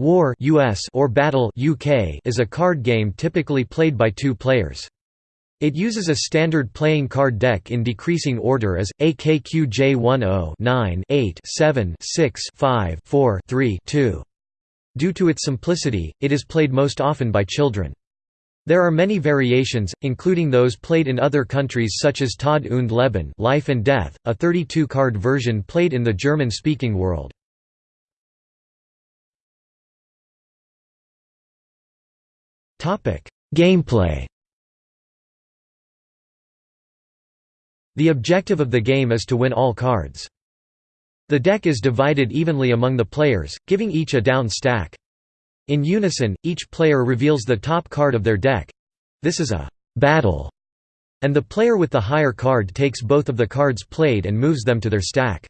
War US or Battle UK is a card game typically played by two players. It uses a standard playing card deck in decreasing order as AKQJ10 9 8 7 6 5 4 3 2. Due to its simplicity, it is played most often by children. There are many variations, including those played in other countries such as Tod und Leben Life and Death, a 32-card version played in the German-speaking world. Gameplay The objective of the game is to win all cards. The deck is divided evenly among the players, giving each a down stack. In unison, each player reveals the top card of their deck. This is a battle, and the player with the higher card takes both of the cards played and moves them to their stack.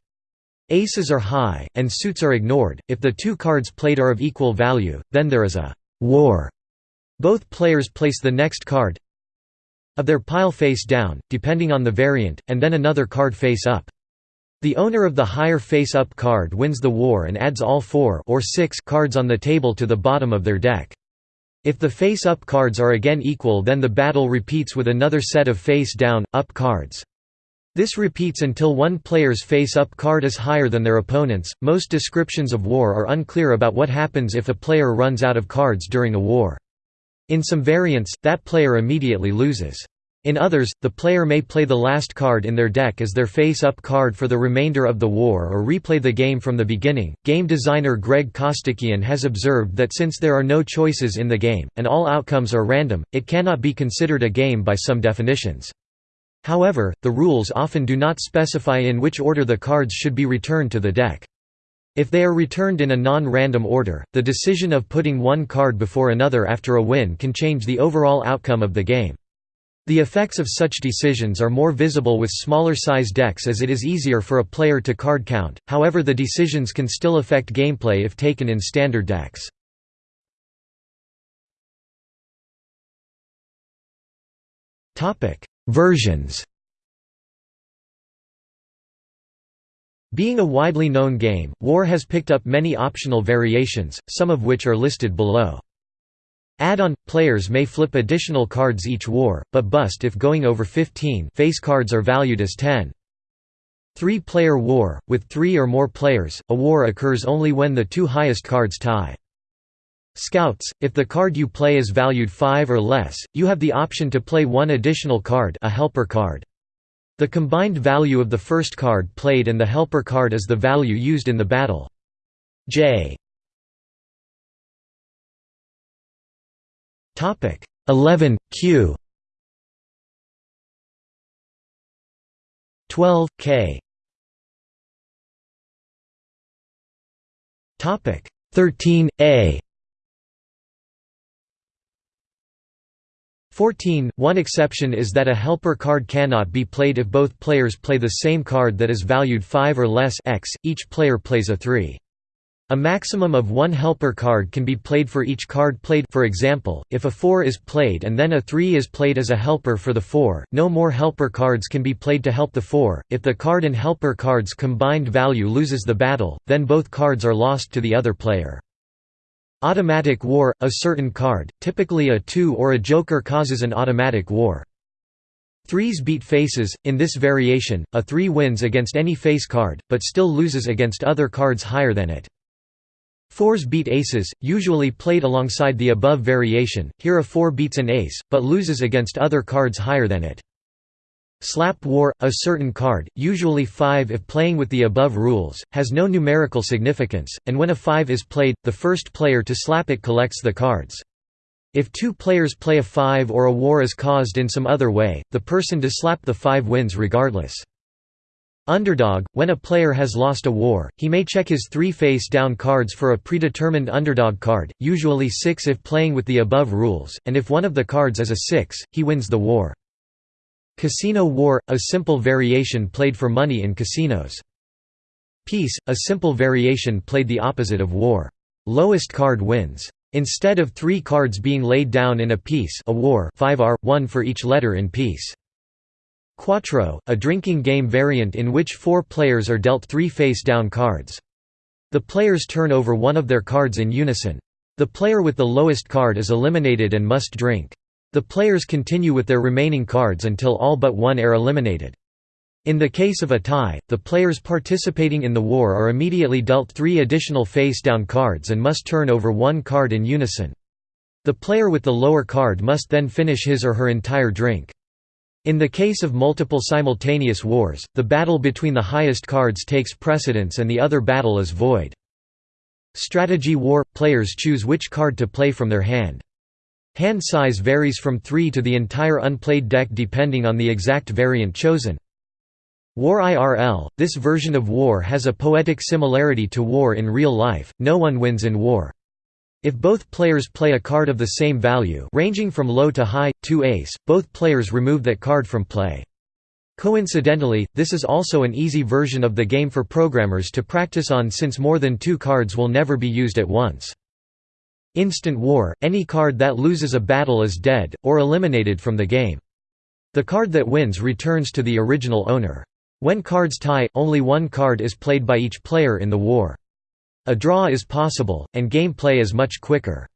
Aces are high, and suits are ignored. If the two cards played are of equal value, then there is a war both players place the next card of their pile face down, depending on the variant, and then another card face up. The owner of the higher face-up card wins the war and adds all four or six cards on the table to the bottom of their deck. If the face-up cards are again equal then the battle repeats with another set of face-down, up cards. This repeats until one player's face-up card is higher than their opponent's. Most descriptions of war are unclear about what happens if a player runs out of cards during a war. In some variants, that player immediately loses. In others, the player may play the last card in their deck as their face-up card for the remainder of the war or replay the game from the beginning. Game designer Greg Costikyan has observed that since there are no choices in the game, and all outcomes are random, it cannot be considered a game by some definitions. However, the rules often do not specify in which order the cards should be returned to the deck. If they are returned in a non-random order, the decision of putting one card before another after a win can change the overall outcome of the game. The effects of such decisions are more visible with smaller size decks as it is easier for a player to card count, however the decisions can still affect gameplay if taken in standard decks. Versions Being a widely known game, War has picked up many optional variations, some of which are listed below. Add-on – Players may flip additional cards each war, but bust if going over 15 face cards are valued as 10. Three-player war – With three or more players, a war occurs only when the two highest cards tie. Scouts – If the card you play is valued 5 or less, you have the option to play one additional card a helper card. The combined value of the first card played and the helper card is the value used in the battle. J. 11 Q. 12 K. Topic 13 A 14. One exception is that a helper card cannot be played if both players play the same card that is valued 5 or less x, each player plays a 3. A maximum of one helper card can be played for each card played for example, if a 4 is played and then a 3 is played as a helper for the 4, no more helper cards can be played to help the 4. If the card and helper cards combined value loses the battle, then both cards are lost to the other player. Automatic war – A certain card, typically a 2 or a joker causes an automatic war. Threes beat faces, in this variation, a 3 wins against any face card, but still loses against other cards higher than it. Fours beat aces, usually played alongside the above variation, here a 4 beats an ace, but loses against other cards higher than it. Slap War, a certain card, usually 5 if playing with the above rules, has no numerical significance, and when a 5 is played, the first player to slap it collects the cards. If two players play a 5 or a war is caused in some other way, the person to slap the 5 wins regardless. Underdog – When a player has lost a war, he may check his three face-down cards for a predetermined underdog card, usually 6 if playing with the above rules, and if one of the cards is a 6, he wins the war. Casino War – a simple variation played for money in casinos. Peace – a simple variation played the opposite of war. Lowest card wins. Instead of three cards being laid down in a peace a war 5R, one for each letter in peace. Quattro – a drinking game variant in which four players are dealt three face-down cards. The players turn over one of their cards in unison. The player with the lowest card is eliminated and must drink. The players continue with their remaining cards until all but one are eliminated. In the case of a tie, the players participating in the war are immediately dealt three additional face-down cards and must turn over one card in unison. The player with the lower card must then finish his or her entire drink. In the case of multiple simultaneous wars, the battle between the highest cards takes precedence and the other battle is void. Strategy war – players choose which card to play from their hand. Hand size varies from 3 to the entire unplayed deck depending on the exact variant chosen. War IRL – This version of war has a poetic similarity to war in real life, no one wins in war. If both players play a card of the same value ranging from low to high, to ace, both players remove that card from play. Coincidentally, this is also an easy version of the game for programmers to practice on since more than two cards will never be used at once. Instant War – Any card that loses a battle is dead, or eliminated from the game. The card that wins returns to the original owner. When cards tie, only one card is played by each player in the war. A draw is possible, and gameplay is much quicker.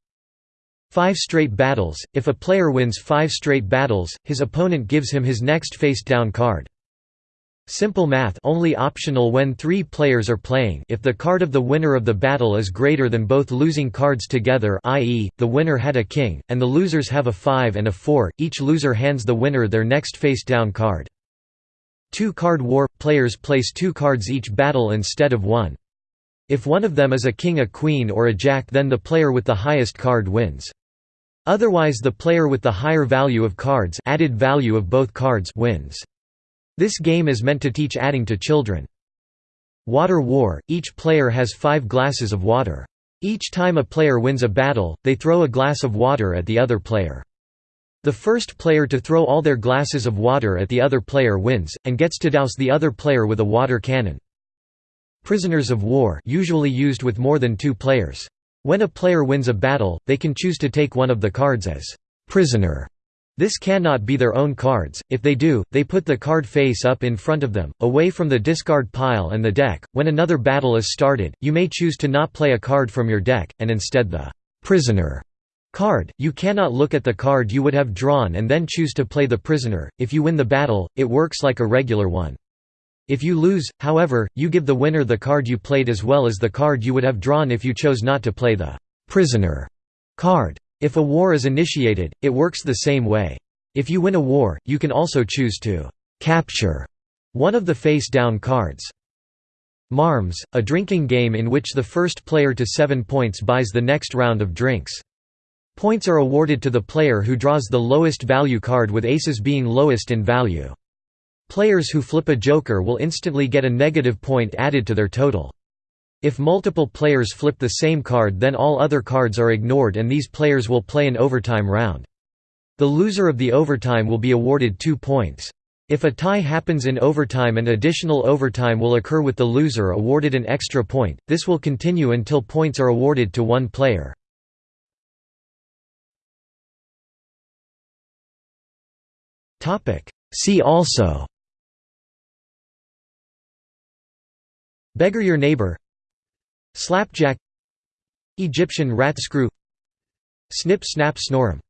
Five straight battles – If a player wins five straight battles, his opponent gives him his next face-down card. Simple math only optional when three players are playing if the card of the winner of the battle is greater than both losing cards together i.e., the winner had a king, and the losers have a 5 and a 4, each loser hands the winner their next face-down card. Two-card war – Players place two cards each battle instead of one. If one of them is a king a queen or a jack then the player with the highest card wins. Otherwise the player with the higher value of cards added value of both cards wins. This game is meant to teach adding to children. Water War – Each player has five glasses of water. Each time a player wins a battle, they throw a glass of water at the other player. The first player to throw all their glasses of water at the other player wins, and gets to douse the other player with a water cannon. Prisoners of war usually used with more than two players. When a player wins a battle, they can choose to take one of the cards as prisoner. This cannot be their own cards, if they do, they put the card face up in front of them, away from the discard pile and the deck. When another battle is started, you may choose to not play a card from your deck, and instead the prisoner Card – You cannot look at the card you would have drawn and then choose to play the prisoner, if you win the battle, it works like a regular one. If you lose, however, you give the winner the card you played as well as the card you would have drawn if you chose not to play the «prisoner» card. If a war is initiated, it works the same way. If you win a war, you can also choose to «capture» one of the face-down cards. Marms, a drinking game in which the first player to seven points buys the next round of drinks. Points are awarded to the player who draws the lowest value card with aces being lowest in value. Players who flip a joker will instantly get a negative point added to their total. If multiple players flip the same card then all other cards are ignored and these players will play an overtime round. The loser of the overtime will be awarded two points. If a tie happens in overtime an additional overtime will occur with the loser awarded an extra point, this will continue until points are awarded to one player. See also Beggar your neighbor Slapjack Egyptian rat screw Snip snap snorum